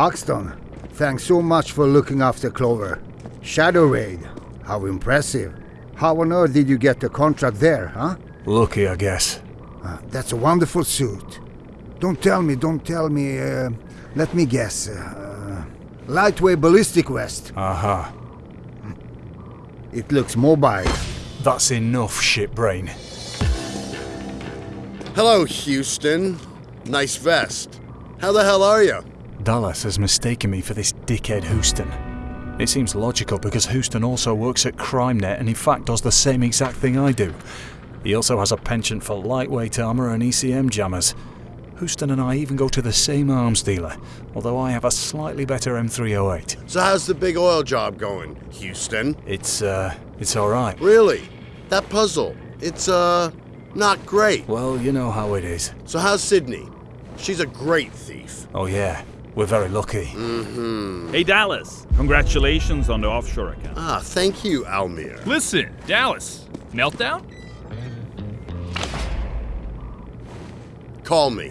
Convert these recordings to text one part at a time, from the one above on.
Hoxton, thanks so much for looking after Clover. Shadow Raid, how impressive. How on earth did you get the contract there, huh? Lucky, I guess. Uh, that's a wonderful suit. Don't tell me, don't tell me. Uh, let me guess. Uh, lightweight ballistic vest. Aha. It looks mobile. That's enough, shitbrain. Hello, Houston. Nice vest. How the hell are you? Dallas has mistaken me for this dickhead Houston. It seems logical because Houston also works at CrimeNet and in fact does the same exact thing I do. He also has a penchant for lightweight armour and ECM jammers. Houston and I even go to the same arms dealer, although I have a slightly better M308. So how's the big oil job going, Houston? It's, uh, it's alright. Really? That puzzle, it's, uh, not great. Well, you know how it is. So how's Sydney? She's a great thief. Oh yeah, we're very lucky. Mm-hmm. Hey, Dallas. Congratulations on the offshore account. Ah, thank you, Almir. Listen, Dallas. Meltdown? Call me.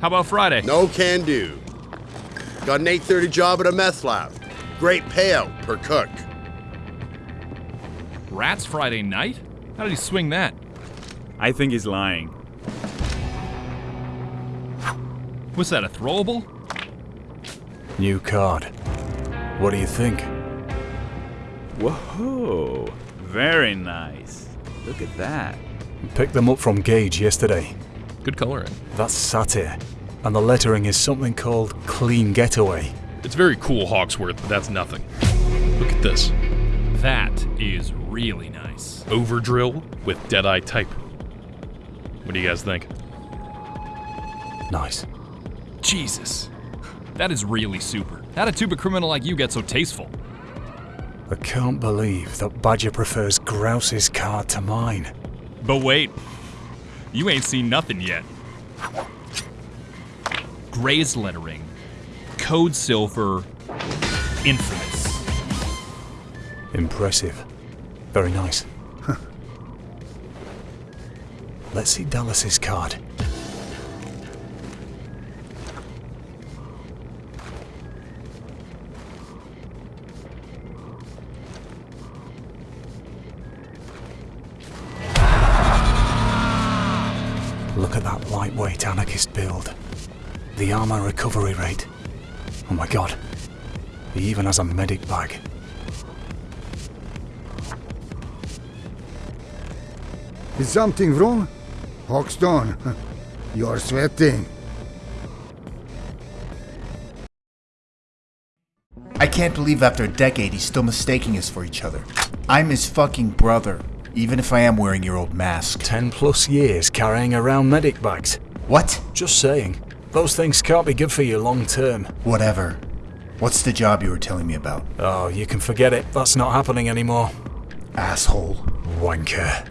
How about Friday? No can do. Got an 8.30 job at a meth lab. Great payout per cook. Rats Friday night? How did he swing that? I think he's lying. Was that a throwable? New card. What do you think? Whoa. Very nice. Look at that. Picked them up from Gage yesterday. Good coloring. Eh? That's satire. And the lettering is something called Clean Getaway. It's very cool, Hawksworth, but that's nothing. Look at this. That is really nice. Over drill with Deadeye type. What do you guys think? Nice. Jesus. That is really super. How'd a tuba criminal like you get so tasteful? I can't believe that Badger prefers Grouse's card to mine. But wait, you ain't seen nothing yet. Gray's lettering, code silver, infamous. Impressive. Very nice. Let's see Dallas's card. Look at that lightweight anarchist build. The armor recovery rate. Oh my god. He even has a medic bag. Is something wrong? Hoxton, you're sweating. I can't believe after a decade he's still mistaking us for each other. I'm his fucking brother, even if I am wearing your old mask. Ten plus years carrying around medic bags. What? Just saying. Those things can't be good for you long term. Whatever. What's the job you were telling me about? Oh, you can forget it. That's not happening anymore. Asshole. Wanker.